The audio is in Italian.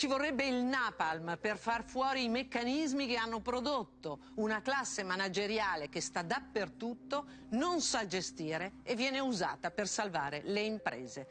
Ci vorrebbe il napalm per far fuori i meccanismi che hanno prodotto una classe manageriale che sta dappertutto, non sa gestire e viene usata per salvare le imprese.